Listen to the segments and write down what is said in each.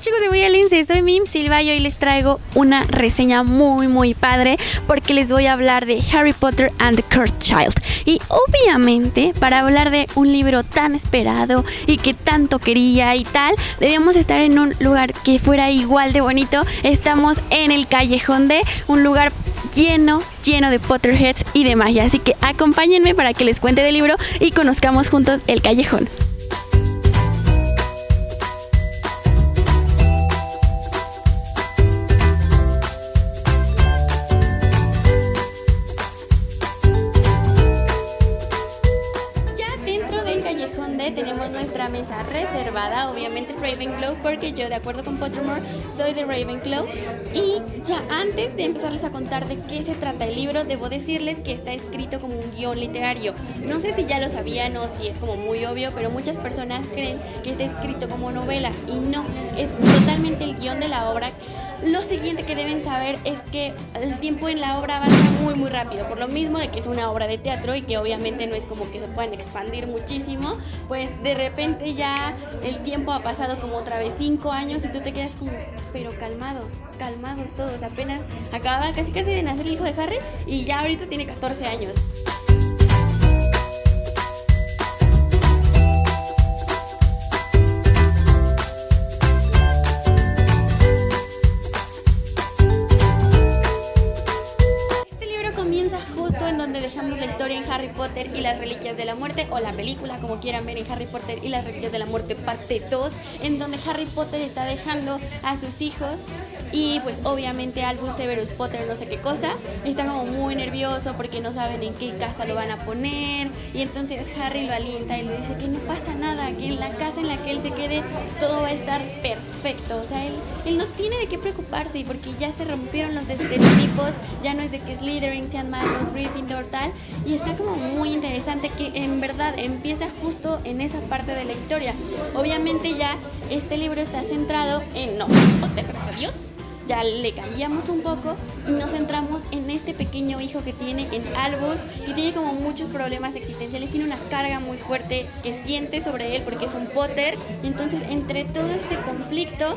chicos de Voy soy Mim Silva y hoy les traigo una reseña muy muy padre porque les voy a hablar de Harry Potter and the Cursed Child. Y obviamente para hablar de un libro tan esperado y que tanto quería y tal, debíamos estar en un lugar que fuera igual de bonito. Estamos en el callejón de un lugar lleno, lleno de Potterheads y de magia. Así que acompáñenme para que les cuente del libro y conozcamos juntos el callejón. Ravenclaw, porque yo de acuerdo con Pottermore soy de Ravenclaw. Y ya antes de empezarles a contar de qué se trata el libro, debo decirles que está escrito como un guion literario. No sé si ya lo sabían o si es como muy obvio, pero muchas personas creen que está escrito como novela y no, es totalmente el guion de la obra lo siguiente que deben saber es que el tiempo en la obra avanza muy muy rápido, por lo mismo de que es una obra de teatro y que obviamente no es como que se puedan expandir muchísimo, pues de repente ya el tiempo ha pasado como otra vez cinco años y tú te quedas como, pero calmados, calmados todos, apenas acaba casi casi de nacer el hijo de Harry y ya ahorita tiene 14 años. En Harry Potter y las Reliquias de la Muerte, o la película, como quieran ver, en Harry Potter y las Reliquias de la Muerte, parte 2, en donde Harry Potter está dejando a sus hijos y pues obviamente Albus Severus Potter no sé qué cosa está como muy nervioso porque no saben en qué casa lo van a poner. Y entonces Harry lo alienta y le dice que no pasa nada, que en la casa en la que él se quede todo va a estar perfecto, o sea, él, él no tiene de qué preocuparse porque ya se rompieron los estereotipos, ya no es de que Slytherin sean malos, Gryffindor tal. Y está como muy interesante que en verdad empieza justo en esa parte de la historia. Obviamente ya este libro está centrado en no, Potter, gracias ya le cambiamos un poco y nos centramos en este pequeño hijo que tiene en Albus, que tiene como muchos problemas existenciales, tiene una carga muy fuerte que siente sobre él porque es un Potter. Entonces, entre todo este conflicto,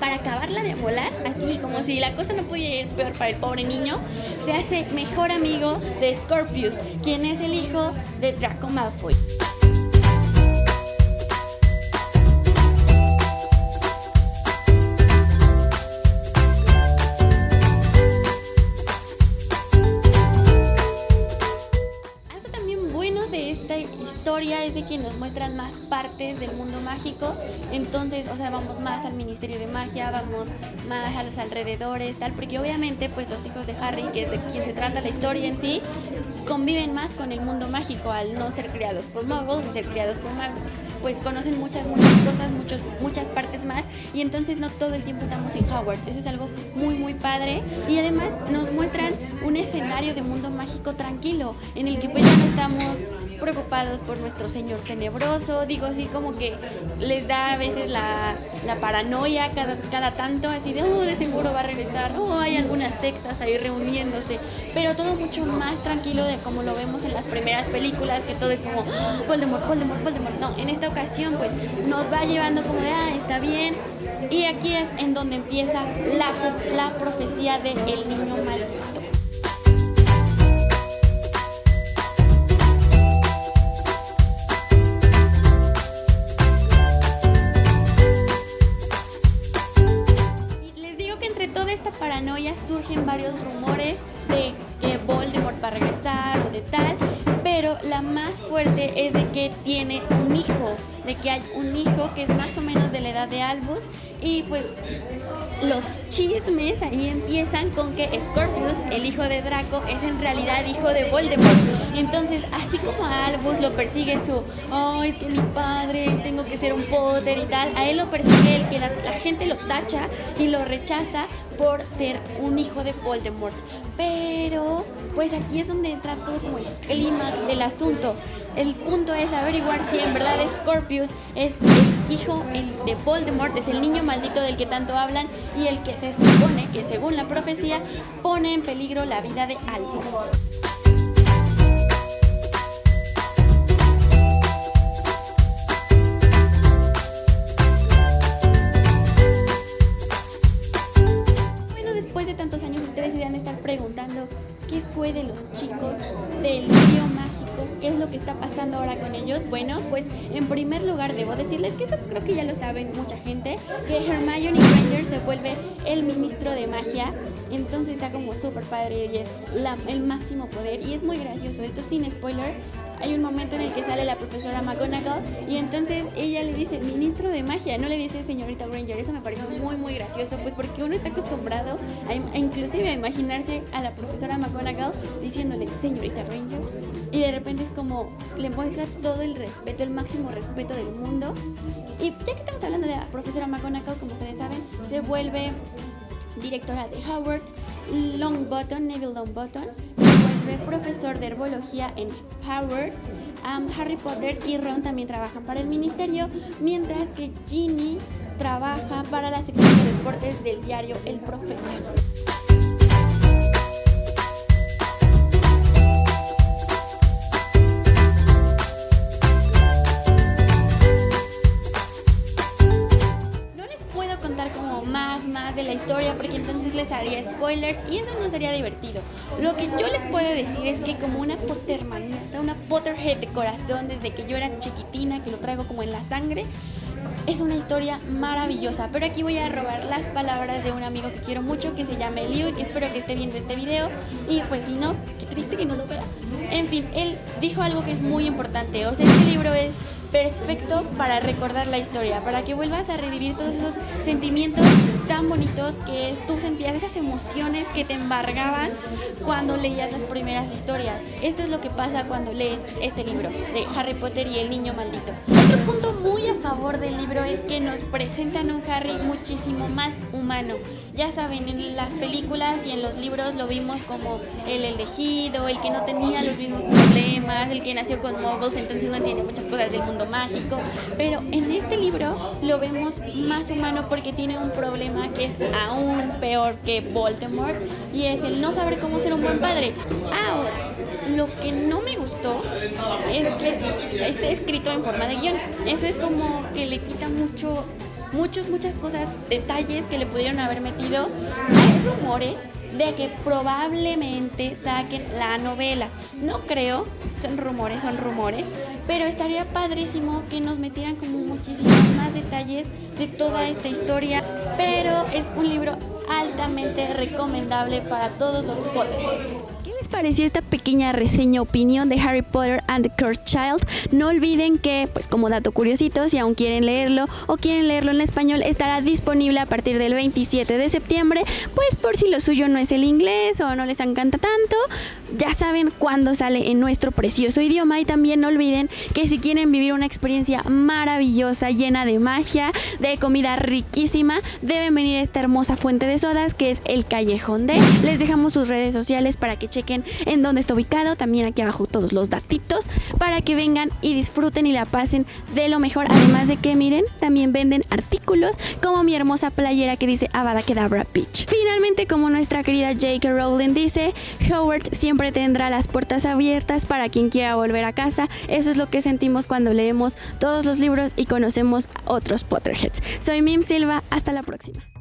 para acabarla de volar, así como si la cosa no pudiera ir peor para el pobre niño, se hace mejor amigo de Scorpius, quien es el hijo de Draco Malfoy. Nos muestran más partes del mundo mágico. Entonces, o sea, vamos más al Ministerio de Magia, vamos más a los alrededores, tal, porque obviamente, pues los hijos de Harry, que es de quien se trata la historia en sí, conviven más con el mundo mágico al no ser criados por muggles y ser criados por magos pues conocen muchas, muchas cosas, muchos, muchas partes más y entonces no todo el tiempo estamos en Hogwarts. Eso es algo muy, muy padre y además nos muestran un escenario de mundo mágico tranquilo en el que pues ya no estamos preocupados por nuestro señor tenebroso, digo así como que les da a veces la, paranoia cada, cada tanto, así de, oh, de seguro va a regresar, oh, hay algunas sectas ahí reuniéndose, pero todo mucho más tranquilo de como lo vemos en las primeras películas, que todo es como, oh, Voldemort, Voldemort, Voldemort, no, en esta ocasión pues nos va llevando como de, ah, está bien, y aquí es en donde empieza la, la profecía de el niño maldito. Varios rumores de que Voldemort va a regresar o de tal, pero la más fuerte es de que tiene un hijo, de que hay un hijo que es más o menos de la edad de Albus y pues los chismes ahí empiezan con que Scorpius, el hijo de Draco, es en realidad hijo de Voldemort. Entonces, así como a Albus lo persigue su, ay, que mi padre, tengo que ser un Potter y tal, a él lo persigue el que la, la gente lo tacha y lo rechaza por ser un hijo de Voldemort. Pero, pues aquí es donde entra todo como el clímax del asunto. El punto es averiguar si en verdad Scorpius es el hijo de Voldemort, es el niño maldito del que tanto hablan y el que se supone que según la profecía pone en peligro la vida de Albus. Lugar decirles que eso creo que ya lo saben mucha gente, que Hermione Granger se vuelve el ministro de magia, entonces está como súper padre y es el máximo poder y es muy gracioso, esto sin spoiler, hay un momento en el que sale la profesora McGonagall y entonces ella le dice ministro de magia, no le dice señorita Granger. Eso me pareció muy muy gracioso, pues porque uno está acostumbrado a, inclusive a imaginarse a la profesora McGonagall diciéndole señorita Granger y de repente es como le muestra todo el respeto, el máximo respeto del mundo. Y ya que estamos hablando de la profesora McGonagall, como ustedes saben, se vuelve directora de Howard, Longbottom, Neville Longbottom, profesor de herbología en Howard. Harry Potter y Ron también trabajan para el ministerio, mientras que Ginny trabaja para la sección de deportes del diario El Profeta. Spoilers y eso no sería divertido. Lo que yo les puedo decir es que como una Pottermanita, una Potterhead de corazón desde que yo era chiquitina, que lo traigo como en la sangre, es una historia maravillosa. Pero aquí voy a robar las palabras de un amigo que quiero mucho, que se llama Elio y que espero que esté viendo este video. Y pues si no, qué triste que no lo vea. En fin, él dijo algo que es muy importante. O sea, este libro es perfecto para recordar la historia, para que vuelvas a revivir todos esos sentimientos tan bonitos que tú sentías, esas emociones que te embargaban cuando leías las primeras historias. Esto es lo que pasa cuando lees este libro de Harry Potter y el niño maldito. Otro punto muy a favor del libro es que nos presentan un Harry muchísimo más humano. Ya saben, en las películas y en los libros lo vimos como el elegido, el que no tenía los mismos problemas, el que nació con muggles, entonces no entiende muchas cosas del mundo mágico, pero en este libro lo vemos más humano porque tiene un problema que es aún peor que Voldemort y es el no saber cómo ser un buen padre. Ahora, lo que no me gustó es que esté escrito en forma de guion. Eso es como que le quita mucho muchos, muchas cosas, detalles que le pudieron haber metido. Hay rumores de que probablemente saquen la novela. No creo, son rumores, son rumores, pero estaría padrísimo que nos metieran como muchísimos más detalles de toda esta historia. Pero es un libro altamente recomendable para todos los Pareció esta pequeña reseña opinión de Harry Potter and the Cursed Child? No olviden que, pues como dato curiosito, si aún quieren leerlo o quieren leerlo en español, estará disponible a partir del 27 de septiembre, pues por si lo suyo no es el inglés o no les encanta tanto, ya saben cuándo sale en nuestro precioso idioma y también no olviden que si quieren vivir una experiencia maravillosa, llena de magia, de comida riquísima, deben venir a esta hermosa fuente de sodas que es el Callejón de. Les dejamos sus redes sociales para que chequen en dónde está ubicado, también aquí abajo todos los datitos para que vengan y disfruten y la pasen de lo mejor. Además de que miren, también venden artículos como mi hermosa playera que dice Avada Kedavra Beach. Finalmente, como nuestra querida J.K. Rowling dice, Howard siempre tendrá las puertas abiertas para quien quiera volver a casa. Eso es lo que sentimos cuando leemos todos los libros y conocemos otros Potterheads. Soy Mim Silva, hasta la próxima.